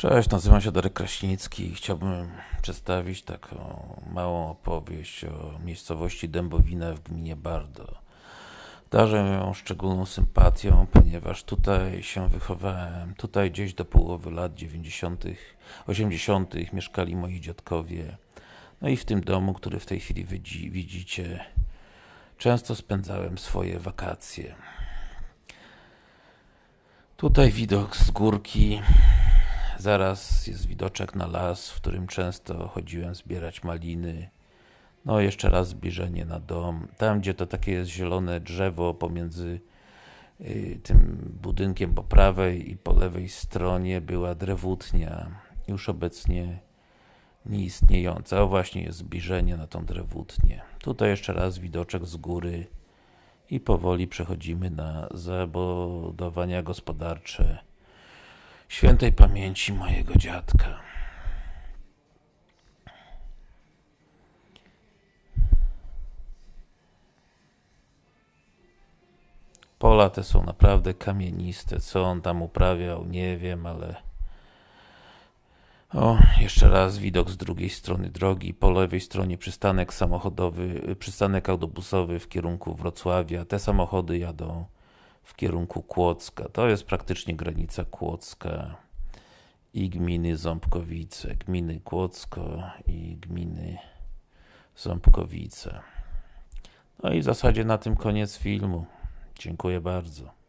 Cześć, nazywam się Darek Kraśnicki i chciałbym przedstawić taką małą opowieść o miejscowości Dębowina w gminie Bardo. Darzę ją szczególną sympatią, ponieważ tutaj się wychowałem. Tutaj gdzieś do połowy lat 90., 80. mieszkali moi dziadkowie. No i w tym domu, który w tej chwili widzi, widzicie, często spędzałem swoje wakacje. Tutaj widok z górki Zaraz jest widoczek na las, w którym często chodziłem zbierać maliny. No, jeszcze raz zbliżenie na dom. Tam, gdzie to takie jest zielone drzewo pomiędzy y, tym budynkiem po prawej i po lewej stronie była drewutnia, już obecnie nieistniejąca. O właśnie jest zbliżenie na tą drewutnię. Tutaj jeszcze raz widoczek z góry i powoli przechodzimy na zabudowania gospodarcze świętej pamięci mojego dziadka. Pola te są naprawdę kamieniste. Co on tam uprawiał, nie wiem, ale. O, jeszcze raz widok z drugiej strony drogi. Po lewej stronie przystanek samochodowy, przystanek autobusowy w kierunku Wrocławia. Te samochody jadą w kierunku Kłodzka. To jest praktycznie granica Kłodzka i gminy Ząbkowice, gminy Kłodzko i gminy Ząbkowice. No i w zasadzie na tym koniec filmu. Dziękuję bardzo.